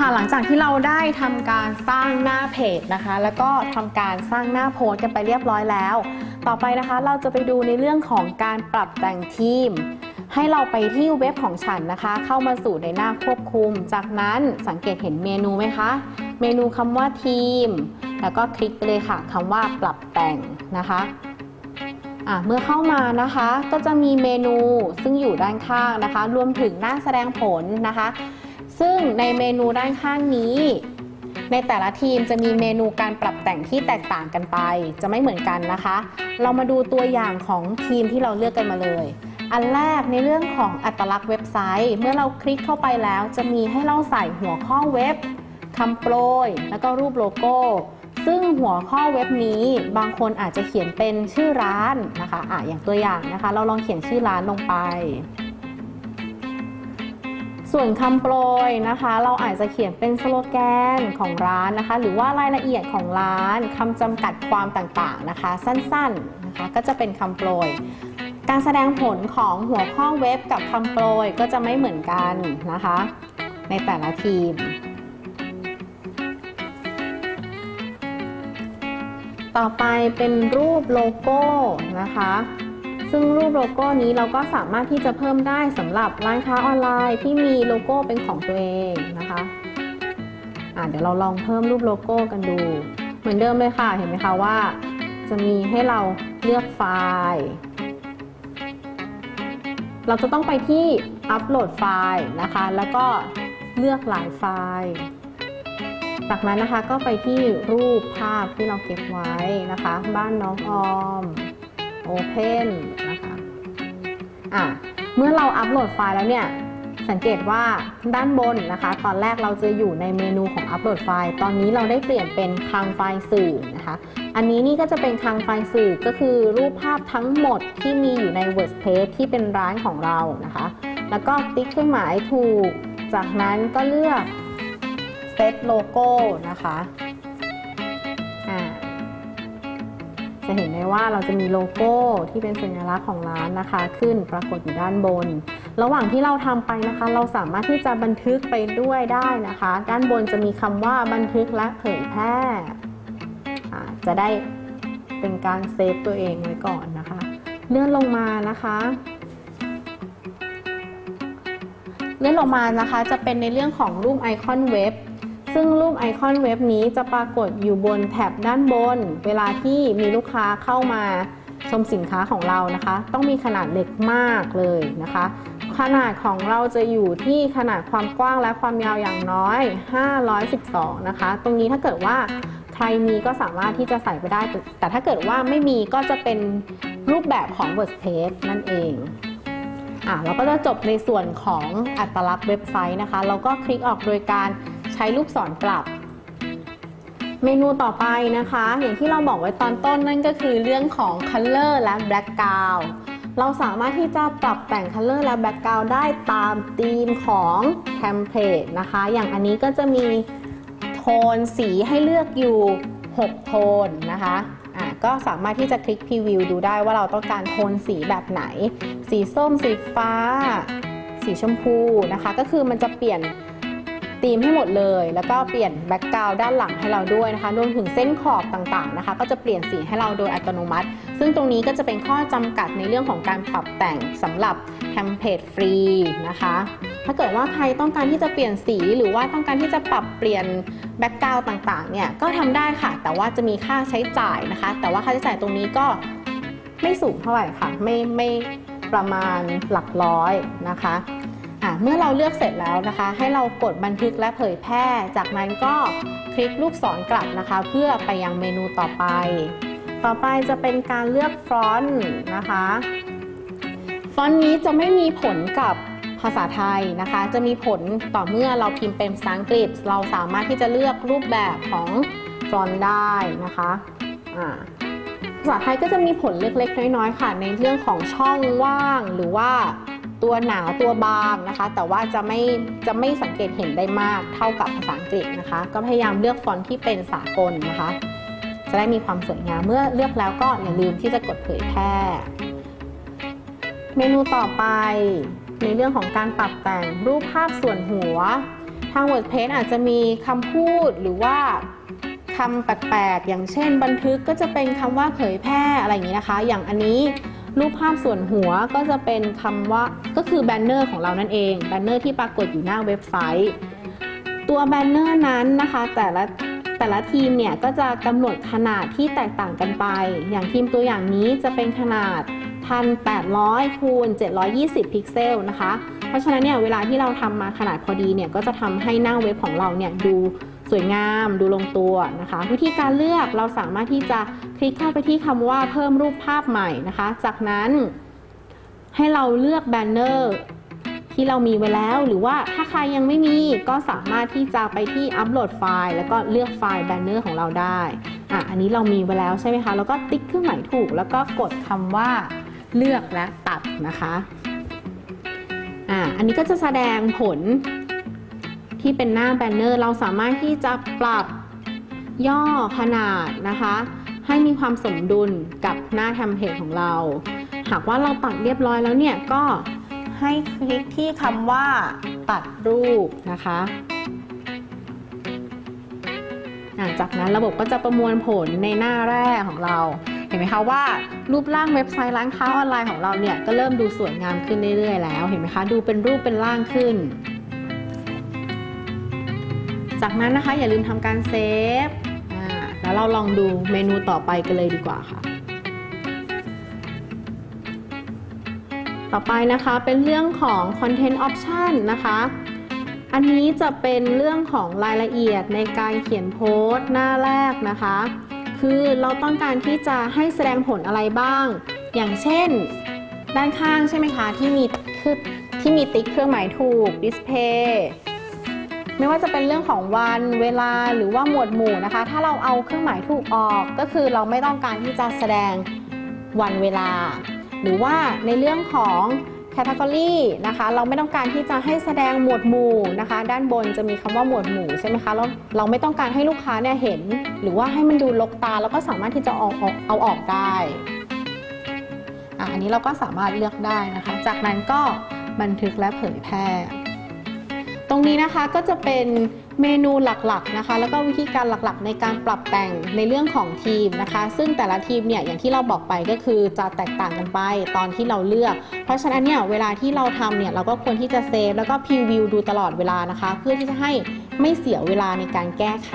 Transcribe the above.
ค่ะหลังจากที่เราได้ทำการสร้างหน้าเพจนะคะ แล้วก็ทำการสร้างหน้าโพสกันไปเรียบร้อยแล้ว ต่อไปนะคะเราจะไปดูในเรื่องของการปรับแต่งทีม ให้เราไปที่เว็บของฉันนะคะ เข้ามาสู่ในหน้าควบคุม จากนั้นสังเกตเห็นเมนูไหมคะ เมนูคำว่าทีม แล้วก็คลิกไปเลยค่ะคำว่าปรับแต่งนะคะเมื่อเข้ามานะคะก็จะมีเมนูซึ่งอยู่ด้านข้างนะคะ รวมถึงหน้าแสดงผลนะคะ ซึ่งในเมนูด้านข้างนี้ ในแต่ละทีมจะมีเมนูการปรับแต่งที่แตกต่างกันไป จะไม่เหมือนกันนะคะ เรามาดูตัวอย่างของทีมที่เราเลือกกันมาเลย อันแรกในเรื่องของอัตลักษณ์เว็บไซต์ เมื่อเราคลิกเข้าไปแล้ว จะมีให้เราใส่หัวข้อเว็บคำโปรย แล้วก็รูปโลโก้ซึ่งหัวข้อเว็บนี้บางคนอาจจะเขียนเป็นชื่อร้านนะคะอะอย่างตัวอย่างนะคะ เราลองเขียนชื่อร้านลงไป ส่วนคำโปรยนะคะ เราอาจจะเขียนเป็นสโลแกนของร้านนะคะ หรือว่ารายละเอียดของร้านคำจำกัดความต่างๆนะคะ สั้นๆนะคะก็จะเป็นคำโปรย การแสดงผลของหัวข้อเว็บกับคำโปรยก็จะไม่เหมือนกันนะคะ ในแต่ละทีม ต่อไปเป็นรูปโลโก้นะคะ ซึ่งรูปโลโก้นี้เราก็สามารถที่จะเพิ่มได้สำหรับร้านค้าออนไลน์ที่มีโลโก้เป็นของตัวเองนะคะอะเดี๋ยวเราลองเพิ่มรูปโลโก้กันดู เหมือนเดิมเลยค่ะ เห็นไหมคะว่า จะมีให้เราเลือกไฟล์ เราจะต้องไปที่อัปโหลดไฟล์นะคะ แล้วก็เลือกหลายไฟล์จากนั้นนะคะก็ไปที่รูปภาพที่เราเก็บไว้นะคะ บ้านน้องออม Open น อะเมื่อเราอัปโหลดไฟล์แล้วเนี่ยสังเกตว่าด้านบนนะคะ ตอนแรกเราจะอยู่ในเมนูของอัปโหลดไฟล์ ตอนนี้เราได้เปลี่ยนเป็นคลังไฟล์สื่อนะคะ อันนี้นี่ก็จะเป็นคลังไฟล์สื่อก็คือรูปภาพทั้งหมดที่มีอยู่ใน WordPress ที่เป็นร้านของเรานะคะ แล้วก็ติ๊กเครื่องหมายถูก จากนั้นก็เลือกเซตโลโก้นะคะ จะเห็นได้ว่าเราจะมีโลโก้ที่เป็นสัญลักษณ์ของร้านนะคะ ขึ้นปรากฏอยู่ด้านบน ระหว่างที่เราทำไปนะคะ เราสามารถที่จะบันทึกไปด้วยได้นะคะ ด้านบนจะมีคำว่าบันทึกและเผยแพร่จะได้เป็นการ save ตัวเองไว้ก่อนนะคะ เลื่อนลงมานะคะเลื่อนลงมานะคะจะเป็นในเรื่องของรูปไอคอนเว็บ ซึ่งรูปไอคอนเว็บนี้จะปรากฏอยู่บนแถบด้านบน เวลาที่มีลูกค้าเข้ามาชมสินค้าของเรานะคะ ต้องมีขนาดเล็กมากเลยนะคะ ขนาดของเราจะอยู่ที่ขนาดความกว้างและความยาวอย่างน้อย 512 นะคะ ตรงนี้ถ้าเกิดว่าใครมีก็สามารถที่จะใส่ไปได้ แต่ถ้าเกิดว่าไม่มีก็จะเป็นรูปแบบของ WordPress นั่นเองอะเราก็จะจบในส่วนของอัตลักษณ์เว็บไซต์นะคะ เราก็คลิกออกโดยการ ใช้ลูกศรกลับ เมนูต่อไปนะคะ อย่างที่เราบอกไว้ตอนต้นนั่นก็คือเรื่องของ Color และ Background เราสามารถที่จะปรับแต่ง Color และ Background ได้ตามธีมของเทมเพลตนะคะ อย่างอันนี้ก็จะมีโทนสีให้เลือกอยู่ 6 โทนนะคะอะก็สามารถที่จะคลิกพรีวิวดูได้ว่าเราต้องการโทนสีแบบไหน สีส้ม สีฟ้า สีชมพูนะคะ ก็คือมันจะเปลี่ยน ธีมให้หมดเลย แล้วก็เปลี่ยน background ด้านหลังให้เราด้วยนะคะ รวมถึงเส้นขอบต่างๆนะคะ ก็จะเปลี่ยนสีให้เราโดยอัตโนมัติ ซึ่งตรงนี้ก็จะเป็นข้อจำกัดในเรื่องของการปรับแต่งสำหรับ template ฟรีนะคะ ถ้าเกิดว่าใครต้องการที่จะเปลี่ยนสีหรือว่าต้องการที่จะปรับเปลี่ยน background ต่างๆเนี่ยก็ทำได้ค่ะ แต่ว่าจะมีค่าใช้จ่ายนะคะ แต่ว่าค่าใช้จ่ายตรงนี้ก็ไม่สูงเท่าไหร่ค่ะ ไม่ไม่ประมาณหลักร้อยนะคะ เมื่อเราเลือกเสร็จแล้วนะคะ ให้เรากดบันทึกและเผยแพร่ จากนั้นก็คลิกลูกศรกลับนะคะ เพื่อไปยังเมนูต่อไป ต่อไปจะเป็นการเลือกฟอนต์นะคะ ฟอนต์นี้จะไม่มีผลกับภาษาไทยนะคะ จะมีผลต่อเมื่อเราพิมพ์เป็นภาษาอังกฤษ เราสามารถที่จะเลือกรูปแบบของฟอนต์ได้นะคะภาษาไทยก็จะมีผลเล็กๆ น้อยๆ ค่ะ ในเรื่องของช่องว่างหรือว่า ตัวหนาตัวบางนะคะ แต่ว่าจะไม่จะไม่สังเกตเห็นได้มากเท่ากับภาษาอังกฤษนะคะ ก็พยายามเลือกฟอนต์ที่เป็นสากลนะคะ จะได้มีความสวยงามเมื่อเลือกแล้วก็อย่าลืมที่จะกดเผยแพร่ เมนูต่อไปในเรื่องของการปรับแต่งรูปภาพส่วนหัว ทาง WordPress อาจจะมีคำพูดหรือว่าคำแปลกๆอย่างเช่น บันทึกก็จะเป็นคำว่าเผยแพร่อะไรอย่างนี้นะคะ อย่างอันนี้ รูปภาพส่วนหัวก็จะเป็นคำว่าก็คือแบนเนอร์ของเรานั่นเองแบนเนอร์ที่ปรากฏอยู่หน้าเว็บไซต์ ตัวแบนเนอร์นั้นนะคะแต่ละแต่ละธีมเนี่ยก็จะกำหนดขนาดที่แตกต่างกันไป อย่างธีมตัวอย่างนี้จะเป็นขนาด 1,800คูณ720 พิกเซลนะคะ เพราะฉะนั้นเนี่ยเวลาที่เราทำมาขนาดพอดีเนี่ยก็จะทำให้หน้าเว็บของเราเนี่ยดู สวยงามดูลงตัวนะคะ วิธีการเลือกเราสามารถที่จะคลิกเข้าไปที่คำว่าเพิ่มรูปภาพใหม่นะคะ จากนั้นให้เราเลือกแบนเนอร์ที่เรามีไว้แล้ว หรือว่าถ้าใครยังไม่มีก็สามารถที่จะไปที่อัปโหลดไฟล์ แล้วก็เลือกไฟล์แบนเนอร์ของเราได้อะอันนี้เรามีไว้แล้วใช่ไหมคะ แล้วก็ติ๊กเครื่องหมายถูก แล้วก็กดคำว่าเลือกและตัดนะคะอะอันนี้ก็จะแสดงผล ที่เป็นหน้าแบนเนอร์เราสามารถที่จะปรับย่อขนาดนะคะ ให้มีความสมดุลกับหน้าเทมเพลตของเรา หากว่าเราตัดเรียบร้อยแล้วเนี่ยก็ให้คลิกที่คำว่าตัดรูปนะคะอะจากนั้นระบบก็จะประมวลผลในหน้าแรกของเรา เห็นไหมคะว่ารูปร่างเว็บไซต์ร้านค้าออนไลน์ของเราเนี่ยก็เริ่มดูสวยงามขึ้นเรื่อยๆแล้ว เห็นไหมคะดูเป็นรูปเป็นร่างขึ้น จากนั้นนะคะอย่าลืมทำการเซฟแล้วเราลองดูเมนูต่อไปกันเลยดีกว่าค่ะ ต่อไปนะคะเป็นเรื่องของ Content Option นะคะ อันนี้จะเป็นเรื่องของรายละเอียดในการเขียนโพสต์หน้าแรกนะคะ คือเราต้องการที่จะให้แสดงผลอะไรบ้าง อย่างเช่น ด้านข้างใช่ไหมคะที่มีที่มีติ๊กเครื่องหมายถูก display ไม่ว่าจะเป็นเรื่องของวันเวลาหรือว่าหมวดหมู่นะคะ ถ้าเราเอาเครื่องหมายถูกออกก็คือเราไม่ต้องการที่จะแสดงวันเวลา หรือว่าในเรื่องของ category นะคะเราไม่ต้องการที่จะให้แสดงหมวดหมู่นะคะ ด้านบนจะมีคำว่าหมวดหมู่ใช่ไหมคะเราเราไม่ต้องการให้ลูกค้าเนี่ยเห็น หรือว่าให้มันดูลกตาแล้วก็สามารถที่จะเอาอาเอาออกได้อันนี้เราก็สามารถเลือกได้นะคะ จากนั้นก็บันทึกและเผยแพร่ ตรงนี้นะคะก็จะเป็นเมนูหลักๆนะคะ แล้วก็วิธีการหลักๆ ในการปรับแต่งในเรื่องของทีมนะคะ ซึ่งแต่ละทีมเนี่ยอย่างที่เราบอกไปก็คือจะแตกต่างกันไปตอนที่เราเลือก เพราะฉะนั้นเนี่ยเวลาที่เราทำเนี่ยเราก็ควรที่จะเซฟแล้วก็พรีวิวดูตลอดเวลานะคะ เพื่อที่จะให้ไม่เสียเวลาในการแก้ไข